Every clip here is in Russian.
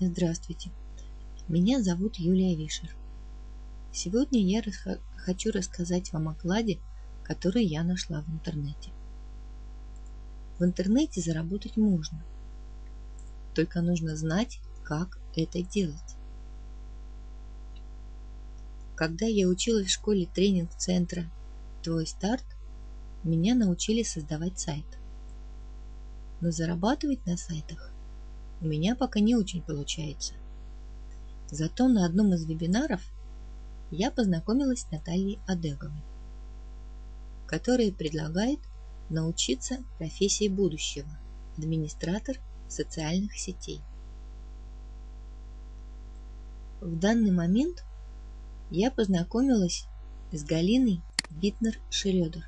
Здравствуйте, меня зовут Юлия Вишер. Сегодня я хочу рассказать вам о кладе, который я нашла в интернете. В интернете заработать можно, только нужно знать, как это делать. Когда я училась в школе тренинг-центра «Твой старт», меня научили создавать сайт. Но зарабатывать на сайтах у меня пока не очень получается. Зато на одном из вебинаров я познакомилась с Натальей Адеговой, которая предлагает научиться профессии будущего – администратор социальных сетей. В данный момент я познакомилась с Галиной Витнер-Шредер,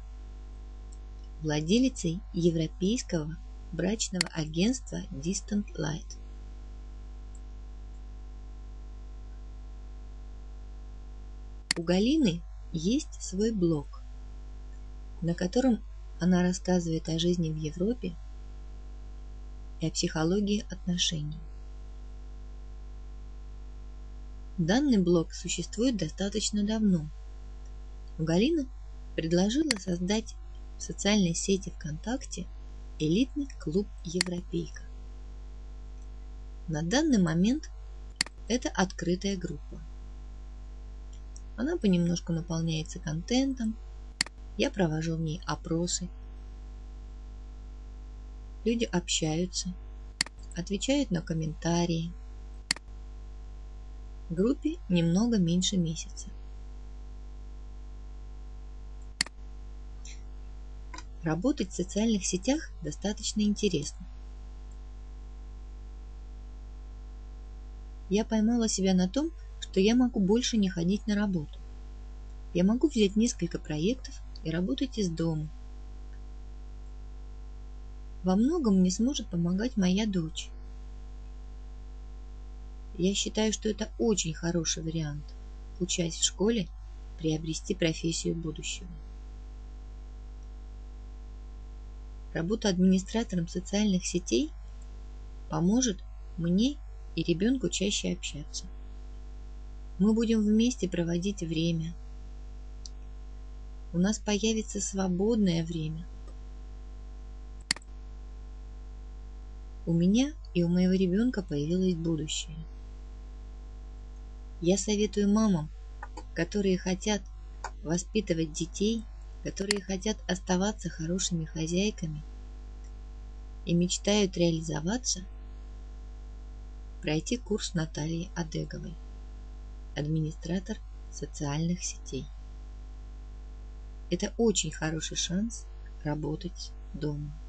владелицей европейского брачного агентства Distant Light. У Галины есть свой блог, на котором она рассказывает о жизни в Европе и о психологии отношений. Данный блог существует достаточно давно. Галина предложила создать в социальной сети ВКонтакте элитный клуб «Европейка». На данный момент это открытая группа. Она понемножку наполняется контентом, я провожу в ней опросы. Люди общаются, отвечают на комментарии. Группе немного меньше месяца. Работать в социальных сетях достаточно интересно. Я поймала себя на том, что я могу больше не ходить на работу. Я могу взять несколько проектов и работать из дома. Во многом мне сможет помогать моя дочь. Я считаю, что это очень хороший вариант, учась в школе, приобрести профессию будущего. Работа администратором социальных сетей поможет мне и ребенку чаще общаться. Мы будем вместе проводить время. У нас появится свободное время. У меня и у моего ребенка появилось будущее. Я советую мамам, которые хотят воспитывать детей, которые хотят оставаться хорошими хозяйками и мечтают реализоваться, пройти курс Натальи Адеговой, администратор социальных сетей. Это очень хороший шанс работать дома.